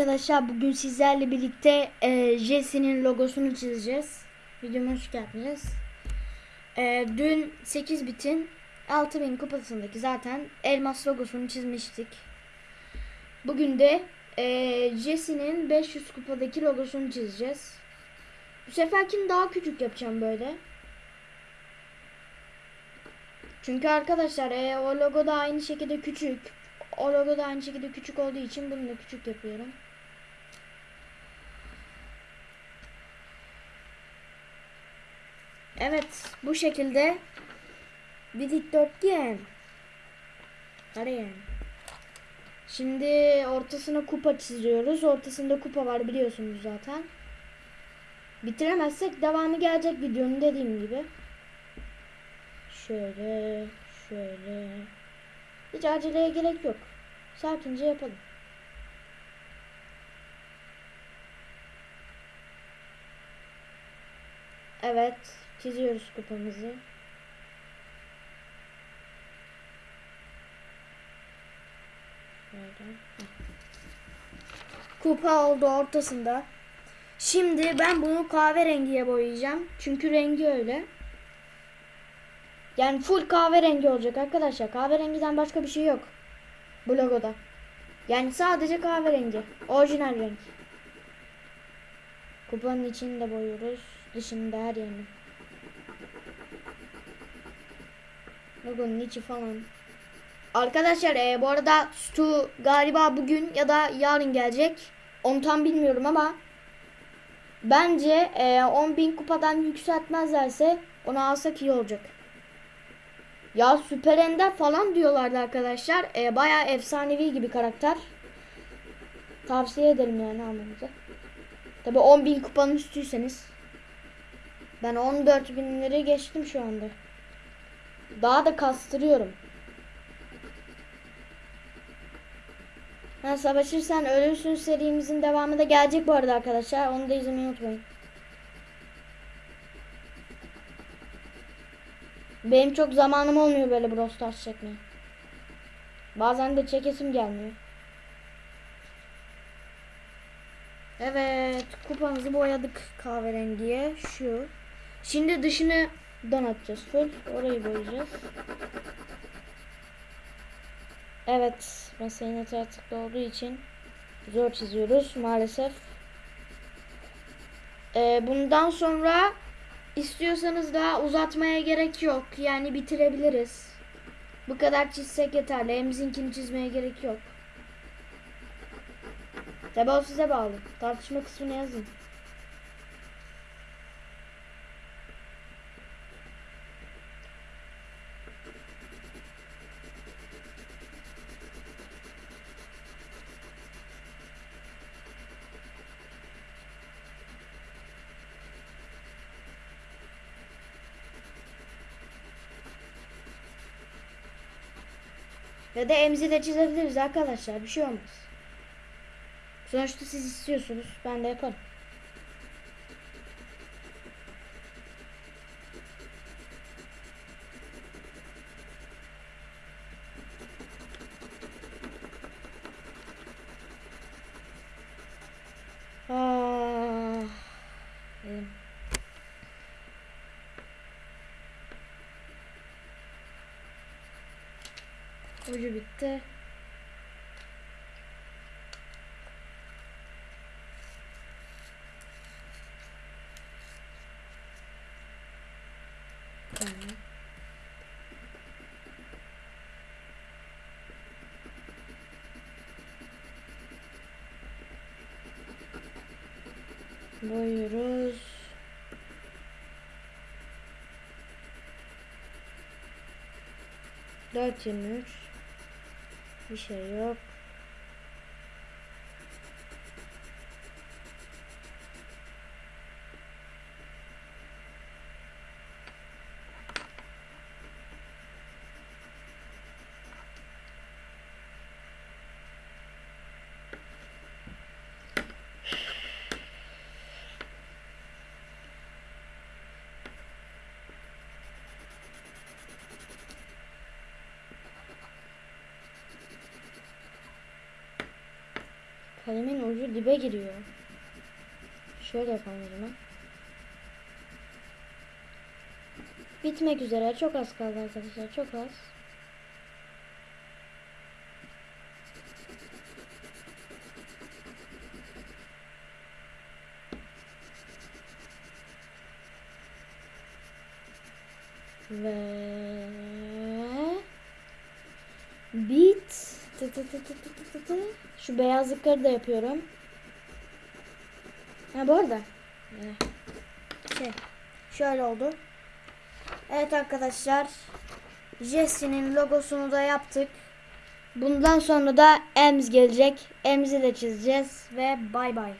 Arkadaşlar bugün sizlerle birlikte e, Jesse'nin logosunu çizeceğiz. Videoma hoş geldiniz. E, dün 8 bitin 6000 kupasındaki zaten elmas logosunu çizmiştik. Bugün de e, Jesse'nin 500 kupadaki logosunu çizeceğiz. Bu seferkini daha küçük yapacağım böyle. Çünkü arkadaşlar e, o logo da aynı şekilde küçük. O logo da aynı şekilde küçük olduğu için bunu da küçük yapıyorum. Evet bu şekilde bir dikdörtgen. Kare. Şimdi ortasına kupa çiziyoruz. Ortasında kupa var biliyorsunuz zaten. Bitiremezsek devamı gelecek videonun dediğim gibi. Şöyle, şöyle. Hiç aceleye gerek yok. Sakince yapalım. Evet, çiziyoruz kupamızı. Heh. Kupa oldu ortasında. Şimdi ben bunu kahverengiye boyayacağım. Çünkü rengi öyle. Yani full kahverengi olacak arkadaşlar. Kahverengiden başka bir şey yok. Bu logoda. Yani sadece kahverengi. Orijinal renk. Kupanın içini de boyuyoruz. Dışında her yerini. Logonun içi falan. Arkadaşlar e, bu arada Stu galiba bugün ya da yarın gelecek. Onu tam bilmiyorum ama bence e, 10.000 kupadan yükseltmezlerse onu alsak iyi olacak. Ya Süper Ender falan diyorlardı arkadaşlar. E, bayağı efsanevi gibi karakter. Tavsiye ederim yani almanızı. Tabi 10.000 kupanın üstüyseniz. Ben 14 binleri geçtim şu anda. Daha da kastırıyorum. Ha, savaşırsan ölürsün serimizin devamı da gelecek bu arada arkadaşlar. Onu da izlemeyi unutmayın. Benim çok zamanım olmuyor böyle Brawl Stars çekmeye. Bazen de çekesim gelmiyor. Evet, kupamızı boyadık kahverengiye. Şu. Şimdi dışını donatacağız full. Orayı boyayacağız. Evet, mesleğin artıklı olduğu için zor çiziyoruz maalesef. Ee, bundan sonra istiyorsanız daha uzatmaya gerek yok. Yani bitirebiliriz. Bu kadar çizsek yeterli. Emzinkini çizmeye gerek yok. Tabi o size bağlı. Tartışma kısmına yazın. Ya da emzi de çizebiliriz arkadaşlar. Bir şey olmaz. Sonuçta siz istiyorsunuz. Ben de yaparım. Ucu bitti. Boyuyoruz. Dört yirmi üç. Bir şey yok. Kalemin ucu dibe giriyor. Şöyle yapalım o zaman. Bitmek üzere. Çok az kaldı arkadaşlar. Çok az. Ve Tı tı tı tı tı tı tı. Şu beyazlıkları da yapıyorum. Ha bu arada. Şey, şöyle oldu. Evet arkadaşlar. Jesse'nin logosunu da yaptık. Bundan sonra da Ems gelecek. Ems'i de çizeceğiz ve bay bay.